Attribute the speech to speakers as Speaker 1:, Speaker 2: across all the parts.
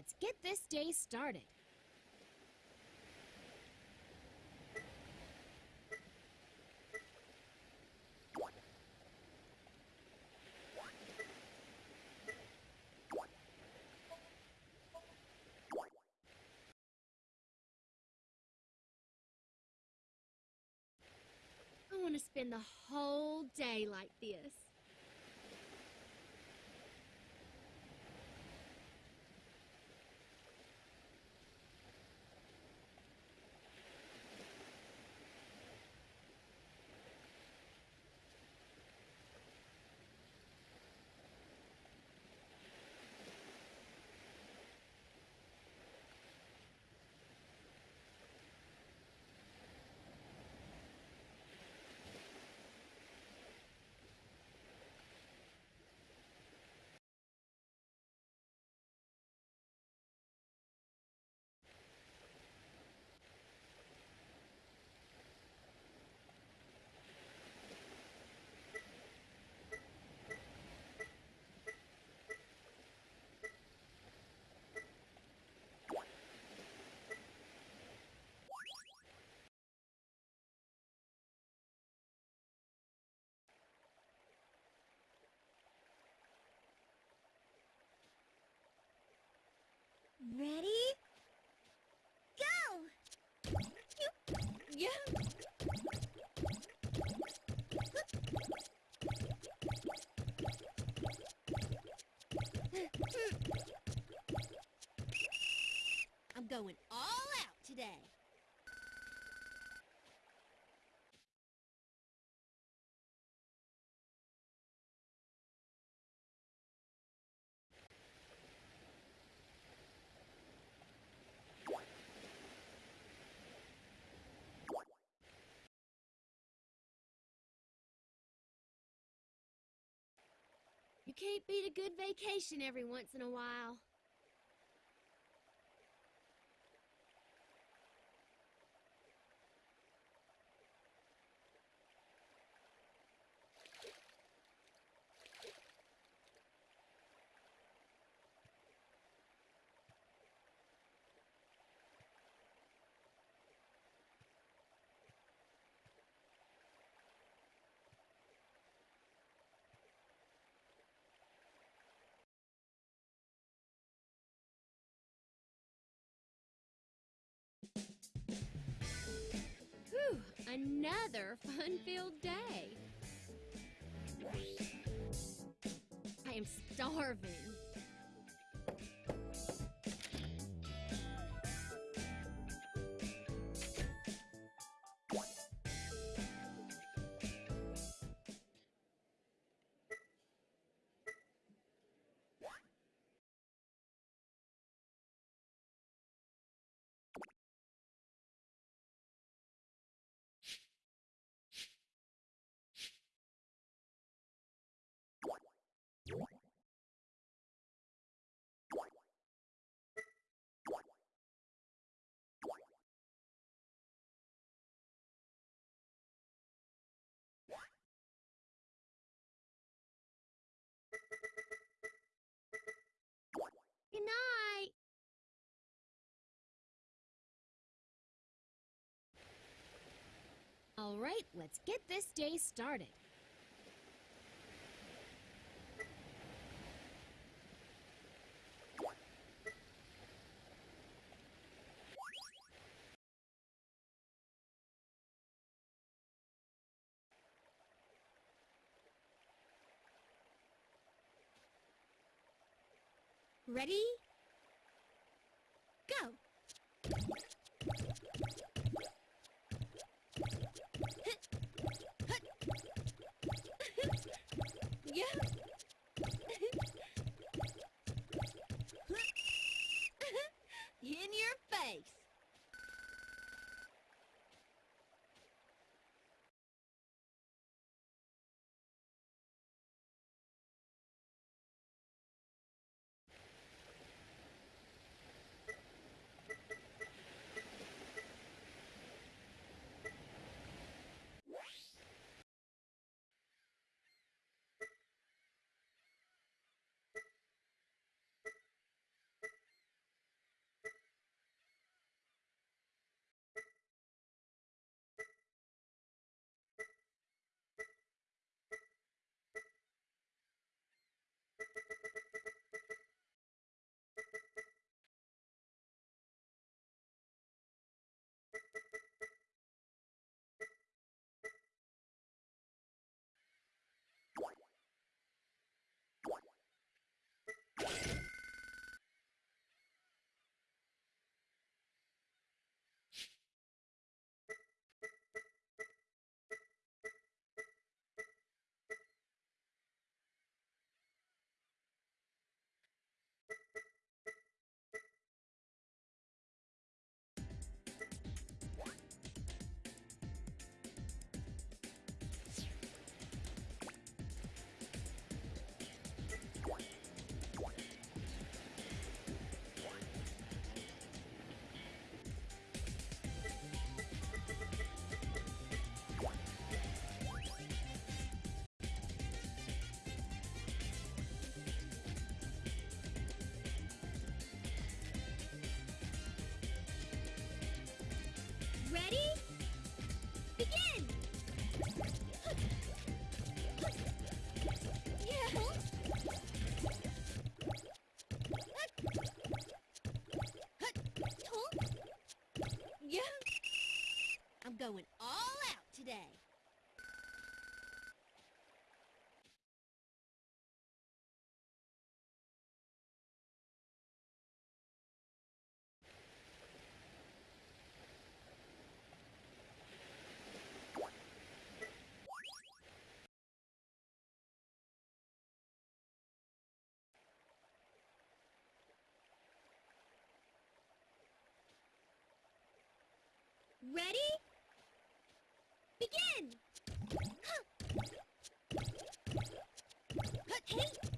Speaker 1: let's get this day started. I want to spend the whole day like this.
Speaker 2: Ready? Go!
Speaker 1: Yeah.
Speaker 2: I'm going all out today.
Speaker 1: You can't beat a good vacation every once in a while. Another fun-filled day. I am starving. Right, let's get this day started.
Speaker 2: Ready? Go! In your face! Ready? Begin! Yeah. Yeah. I'm going all out today. Ready? Begin! Hey!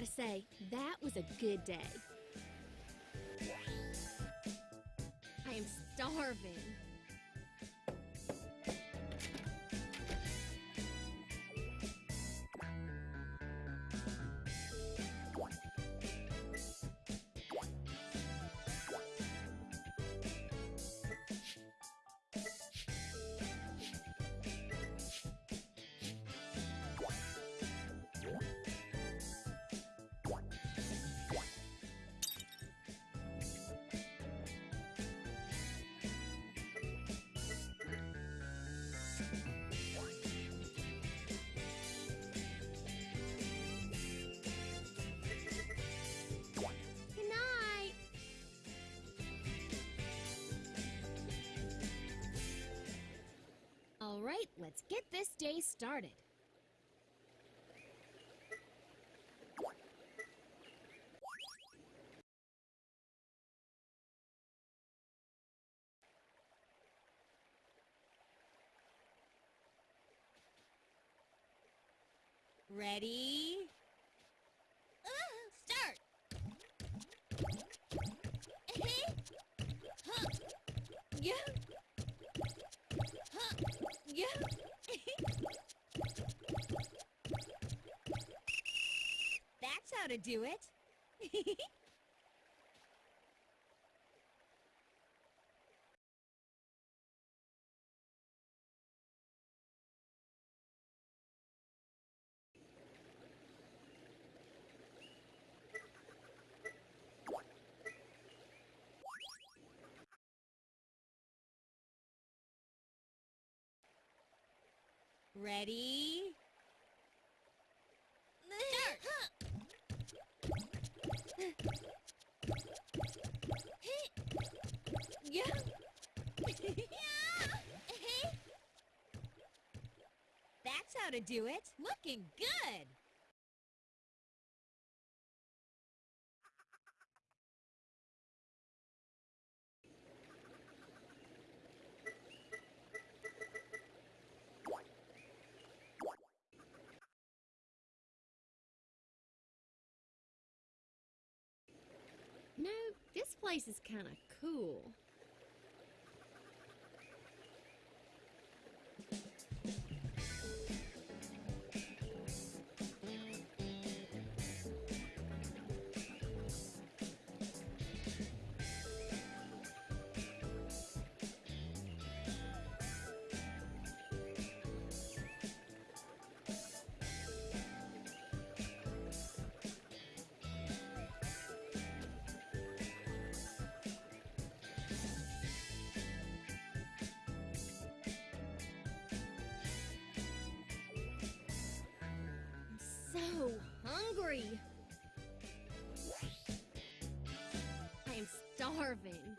Speaker 1: Gotta say, that was a good day. I am starving. Get this day started.
Speaker 2: Ready? Uh, start! Yeah. Huh. Yeah. How to do it. Ready? Yeah. That's how to do it. Looking good.
Speaker 1: No, this place is kind of cool. Hungry. I am starving.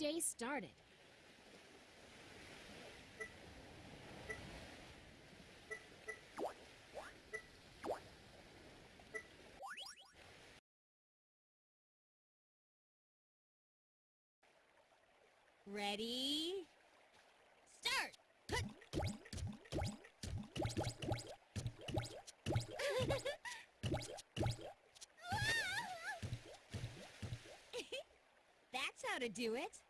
Speaker 1: Day started.
Speaker 2: Ready? Start! That's how to do it.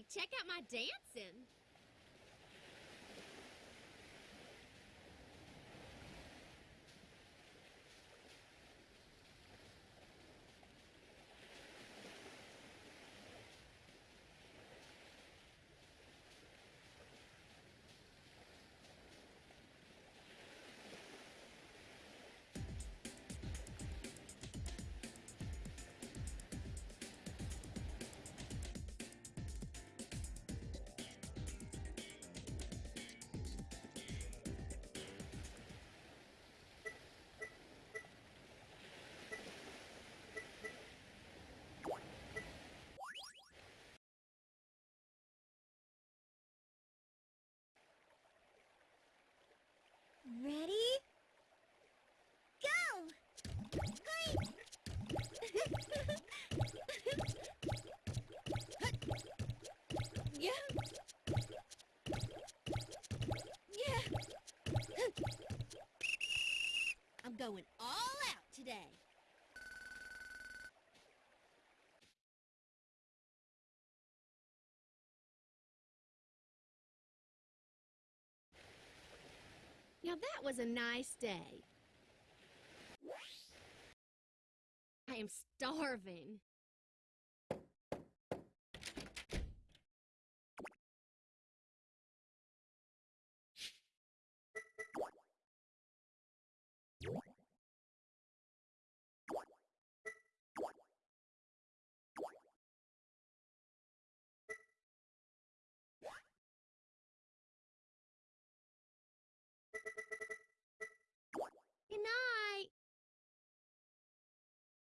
Speaker 1: Check out my dancing. Now that was a nice day. I am starving.